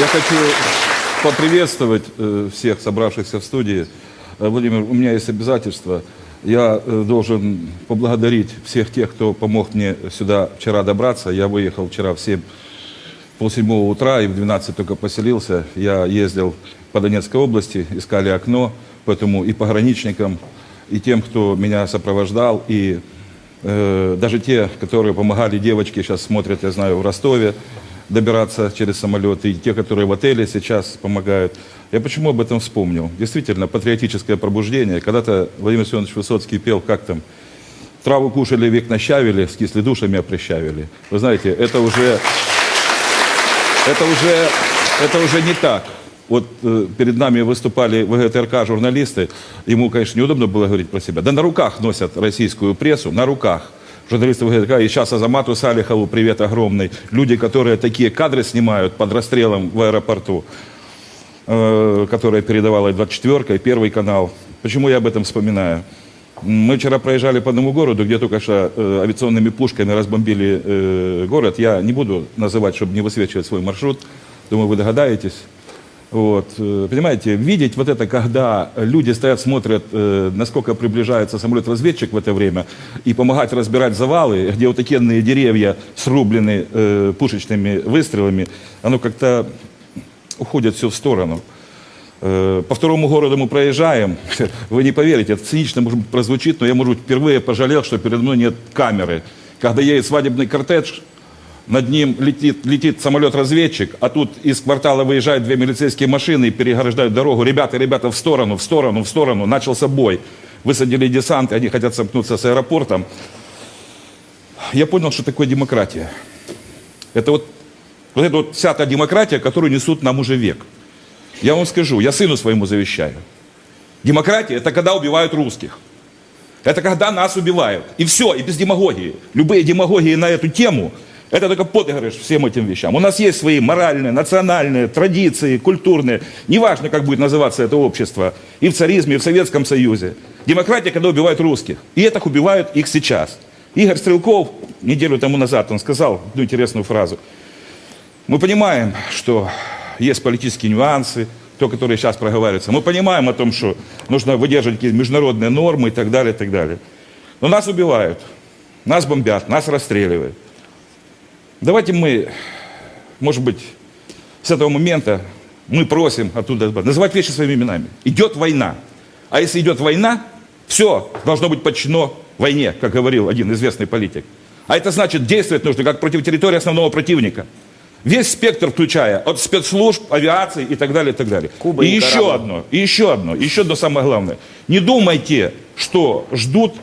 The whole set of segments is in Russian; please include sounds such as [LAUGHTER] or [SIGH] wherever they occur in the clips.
Я хочу поприветствовать э, всех собравшихся в студии. Э, Владимир, у меня есть обязательство. Я э, должен поблагодарить всех тех, кто помог мне сюда вчера добраться. Я выехал вчера в 7, полседьмого утра и в 12 только поселился. Я ездил по Донецкой области, искали окно, поэтому и пограничникам, и тем, кто меня сопровождал, и э, даже те, которые помогали девочке, сейчас смотрят, я знаю, в Ростове, добираться через самолет, и те, которые в отеле сейчас помогают. Я почему об этом вспомнил? Действительно, патриотическое пробуждение. Когда-то Владимир Семенович Высоцкий пел, как там, траву кушали, век нащавили, с кисли душами опрещавили. Вы знаете, это уже, это уже, это уже не так. Вот э, перед нами выступали ВГТРК журналисты, ему, конечно, неудобно было говорить про себя. Да на руках носят российскую прессу, на руках журналисты ВГТРК, и сейчас Азамату Салихову привет огромный. Люди, которые такие кадры снимают под расстрелом в аэропорту, э, которые передавала 24 и Первый канал. Почему я об этом вспоминаю? Мы вчера проезжали по одному городу, где только что э, авиационными пушками разбомбили э, город. Я не буду называть, чтобы не высвечивать свой маршрут. Думаю, вы догадаетесь. Вот, э, понимаете, видеть вот это, когда люди стоят, смотрят, э, насколько приближается самолет-разведчик в это время, и помогать разбирать завалы, где вот такие деревья срублены э, пушечными выстрелами, оно как-то уходит все в сторону. По второму городу мы проезжаем, [LAUGHS] вы не поверите, это цинично может прозвучит, но я, может быть, впервые пожалел, что передо мной нет камеры. Когда едет свадебный кортеж, над ним летит, летит самолет-разведчик, а тут из квартала выезжают две милицейские машины и переграждают дорогу. Ребята, ребята, в сторону, в сторону, в сторону. Начался бой. Высадили десант, они хотят сомкнуться с аэропортом. Я понял, что такое демократия. Это вот, вот это вот вся та демократия, которую несут нам уже век. Я вам скажу, я сыну своему завещаю. Демократия – это когда убивают русских. Это когда нас убивают. И все, и без демагогии. Любые демагогии на эту тему – это только подыгрыш всем этим вещам. У нас есть свои моральные, национальные традиции, культурные. Неважно, как будет называться это общество. И в царизме, и в Советском Союзе. Демократия, когда убивают русских. И это убивают их сейчас. Игорь Стрелков неделю тому назад, он сказал одну интересную фразу. Мы понимаем, что есть политические нюансы, то, которые сейчас проговариваются. Мы понимаем о том, что нужно выдерживать какие-то международные нормы и так далее, и так далее. Но нас убивают, нас бомбят, нас расстреливают. Давайте мы, может быть, с этого момента мы просим оттуда называть вещи своими именами. Идет война. А если идет война, все должно быть подчинено войне, как говорил один известный политик. А это значит, действовать нужно как против территории основного противника. Весь спектр включая, от спецслужб, авиации и так далее, и так далее. Куба и и еще Никарагуа. одно, и еще одно, еще одно самое главное. Не думайте, что ждут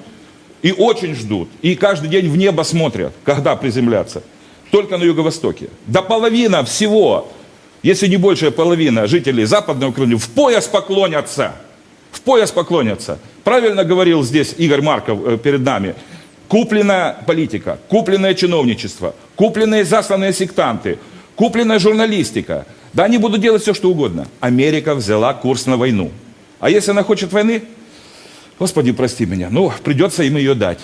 и очень ждут, и каждый день в небо смотрят, когда приземляться. Только на юго-востоке. До половина всего, если не большая половина жителей Западной Украины в пояс поклонятся. В пояс поклонятся. Правильно говорил здесь Игорь Марков э, перед нами. Купленная политика, купленное чиновничество, купленные засланные сектанты, купленная журналистика. Да они будут делать все, что угодно. Америка взяла курс на войну. А если она хочет войны, Господи, прости меня, ну, придется им ее дать.